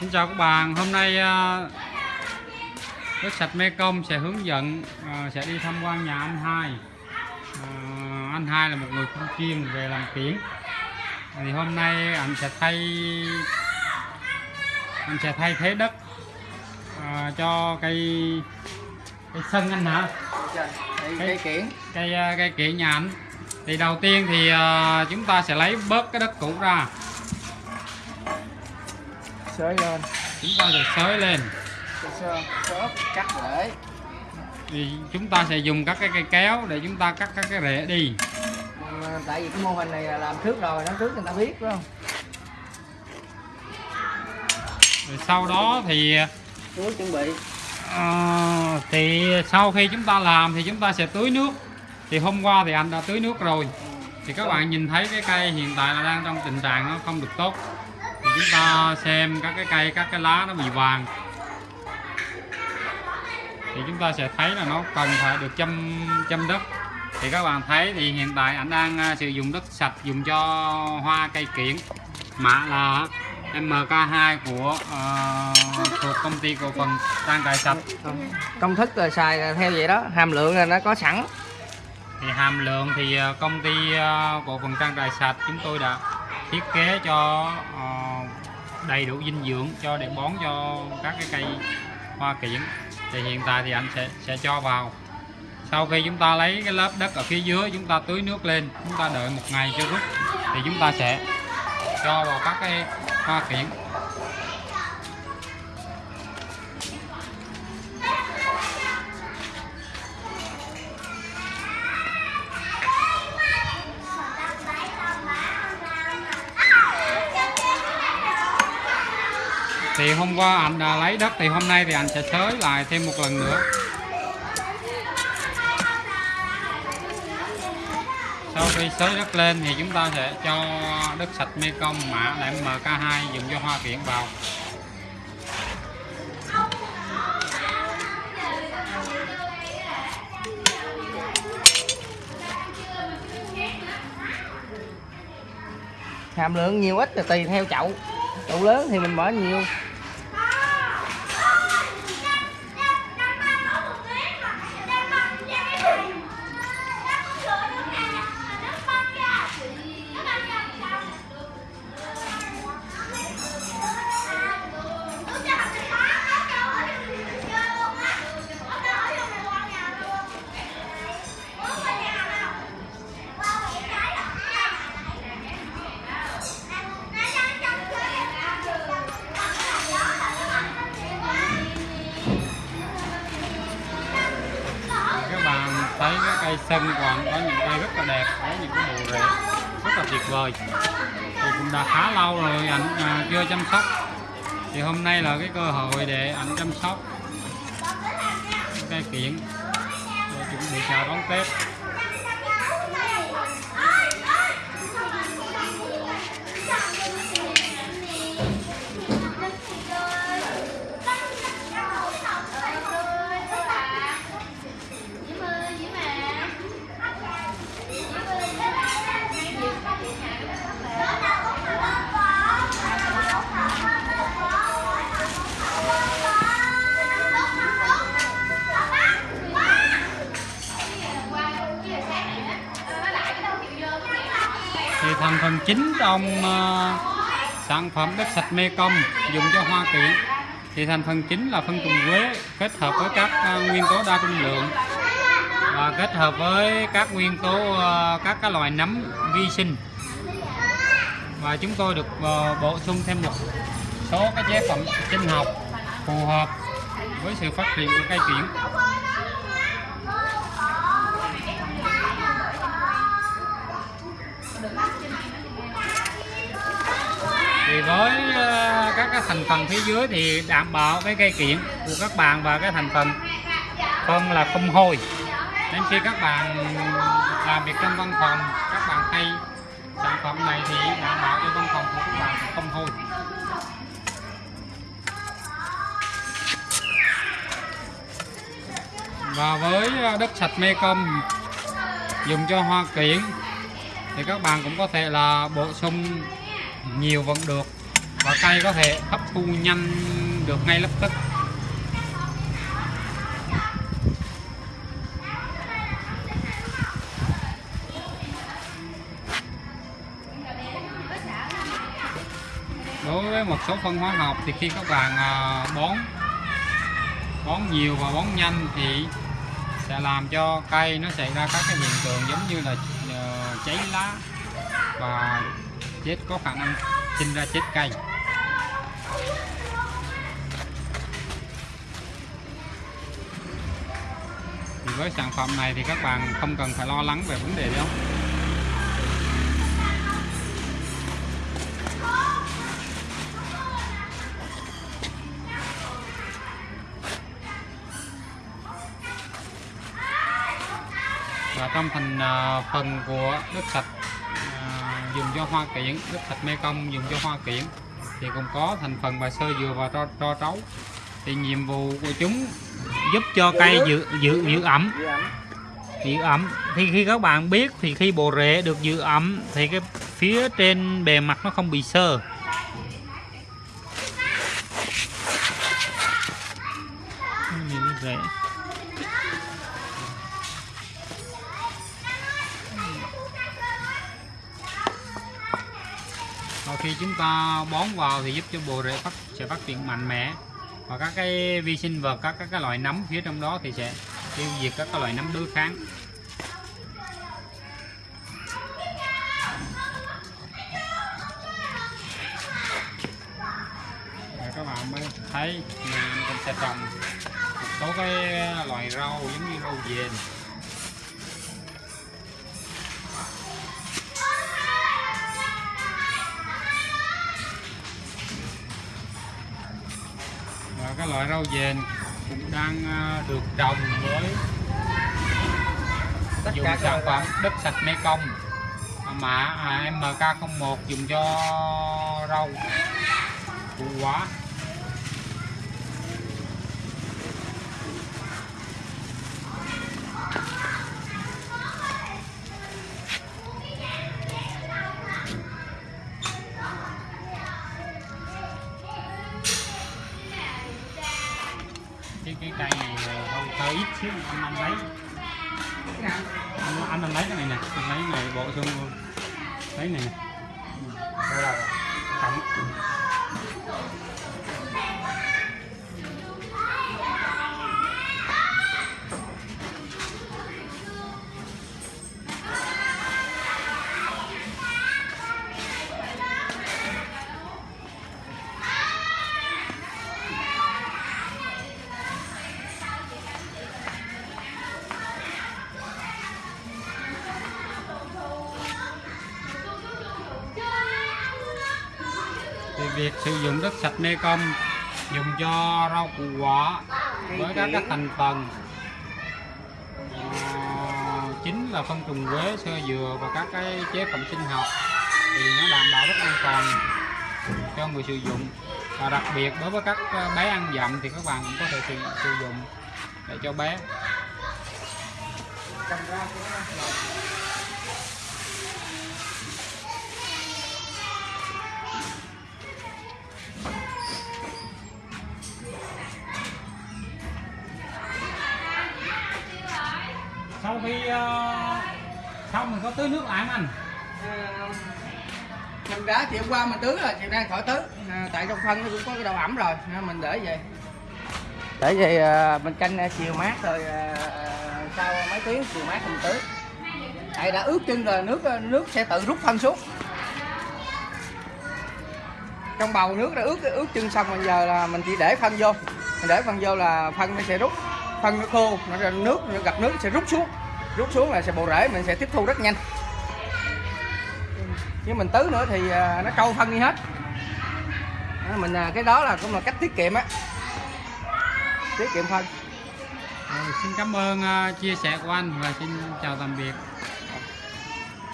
Xin chào các bạn, hôm nay à, đất sạch Mê Công sẽ hướng dẫn à, sẽ đi tham quan nhà anh hai. À, anh hai là một người chuyên chuyên về làm kiển. Thì hôm nay anh sẽ thay anh sẽ thay thế đất cho cây cây sân anh hả? cây, Cây- kiển Cây cây kiển nhà anh. Thì đầu tiên thì chúng ta sẽ lấy bớt cái đất cũ ra, xới lên. Chúng ta sẽ xới lên. xốp cắt để thì chúng ta sẽ dùng các cái cây kéo để chúng ta cắt các cái rễ đi. Mà tại vì cái mô hình này là làm trước rồi năm trước người ta biết phải không? Rồi sau đó thì chú chuẩn bị. ờ, thì sau khi chúng ta làm thì chúng ta sẽ tưới nước. Thì hôm qua thì anh đã tưới nước rồi. Thì các bạn nhìn thấy cái cây hiện tại là đang trong tình trạng nó không được tốt chúng ta xem các cái cây các cái lá nó bị vàng. Thì chúng ta sẽ thấy là nó cần phải được chăm chăm đất. Thì các bạn thấy thì hiện tại anh đang à, sử dụng đất sạch dùng cho hoa cây kiển. Mã là MK2 của ờ, thuộc công ty cổ phần trang trại sạch. Công thức là xài theo vậy đó hàm lượng là nó có sẵn. Thì hàm lượng thì ờ, công ty ờ, cổ phần trang trại sạch chúng tôi đã thiết kế cho ờ, đầy đủ dinh dưỡng cho để bón cho các cái cây hoa kiển. Thì hiện tại thì anh sẽ sẽ cho vào. Sau khi chúng ta lấy cái lớp đất ở phía dưới, chúng ta tưới nước lên, chúng ta đợi một ngày cho rút, thì chúng ta sẽ cho vào các cái hoa kiển. Thì hôm qua anh đã lấy đất, thì hôm nay thì anh sẽ xới lại thêm một lần nữa. Sau khi xới đất lên thì chúng ta sẽ cho đất sạch Mekong, mã là MK2 dùng cho hoa kiển vào. Hàm lượng nhiều ít là tùy theo chậu. Chậu lớn thì mình bỏ nhiều. Cây xanh của anh có những cây rất là đẹp có những cái bộ rễ rất là tuyệt vời. Thì cũng đã khá lâu rồi anh à, chưa chăm sóc. Thì hôm nay là cái cơ hội để anh chăm sóc cây kiển để chuẩn bị chào đón Tết. Thì thành phần chính trong uh, sản phẩm đất sạch Mekong dùng cho hoa kiển thì thành phần chính là phân trùng quế kết hợp với các uh, nguyên tố đa dung lượng. Và kết hợp với các nguyên tố uh, các cái loại nấm vi sinh. Và chúng tôi được uh, bổ sung thêm một số các chế phẩm sinh học phù hợp với sự phát triển của cây kiển. Với ờ, các cái thành phần phía dưới thì đảm bảo cái cây kiện của các bạn và cái thành phần phân là không hôi. Nên khi các bạn làm việc trong văn phòng, các bạn thay sản phẩm này thì đảm bảo cho văn phòng của các bạn không hôi. Và với ờ, đất sạch Mekong dùng cho hoa kiển thì các bạn cũng có thể là bổ sung nhiều vẫn được cây có thể hấp thu nhanh được ngay lập tức. Đối với một số phân hóa học thì khi các bạn à, bón bón nhiều và bón nhanh thì sẽ làm cho cây nó xảy ra các cái hiện tượng giống như là à, cháy lá và chết, có khả năng sinh ra chết cây thì với sản phẩm này thì các bạn không cần phải lo lắng về vấn đề đâu. Và trong thành ờ, phần của nước sạch ờ, dùng cho hoa kiển nước sạch mê công dùng cho hoa kiển thì cũng có thành phần và sơ dừa và tro, tro trấu. Thì nhiệm vụ của chúng giúp cho cây giữ giữ giữ ẩm. Giữ ẩm. thì khi các bạn biết thì khi bộ rễ được giữ ẩm thì cái phía trên bề mặt nó không bị sơ. Nhìn rễ khi chúng ta bón vào thì giúp cho bộ rễ phát, sẽ phát triển mạnh mẽ. Và các cái vi sinh vật các các cái loại nấm phía trong đó thì sẽ tiêu diệt các cái loại nấm đối kháng. Và các bạn mới thấy mình sẽ trồng một số cái loại rau giống như rau dền. Các loại rau dền cũng đang à, được trồng với tất dùng cả sản phẩm đất sạch Mekong. Mã à, MK01 dùng cho rau củ quả cái cái cây này hơi hơi ít xíu anh anh lấy anh anh, lấy cái này nè anh lấy này bộ xương luôn. Lấy này nè. Đây thì việc sử dụng đất sạch Mekong dùng cho rau củ quả với các cái thành phần ờ, chính là phân trùng quế sơ dừa và các cái chế phẩm sinh học thì nó đảm bảo rất an toàn cho người sử dụng. Và đặc biệt đối với các ờ, bé ăn dặm thì các bạn cũng có thể sử, sử dụng để cho bé sau khi ờ, uh, xong mình có tưới nước lại anh. Ờ, mình đã chiều qua mình tưới rồi chiều nay khỏi tưới. À, tại trong phân nó cũng có cái đầu ẩm rồi nên mình để vậy để vậy uh, mình canh uh, chiều mát rồi uh, sau mấy tiếng chiều mát mình tưới. Tại đã ướt chân rồi nước nước sẽ tự rút phân xuống. Trong bầu nước đã ướt ướt chân xong bây giờ là mình chỉ để phân vô. Mình để phân vô là phân nó sẽ rút phân nó khô nó ra nước nó gặp nước sẽ rút xuống. Rút xuống là sẽ bộ rễ mình sẽ tiếp thu rất nhanh. Chứ mình tứ nữa thì à, nó trâu phân đi hết. Đó, mình à, cái đó là cũng là cách tiết kiệm á. Tiết kiệm phân Rồi, ờ, xin cảm ơn uh, chia sẻ của anh và xin chào tạm biệt.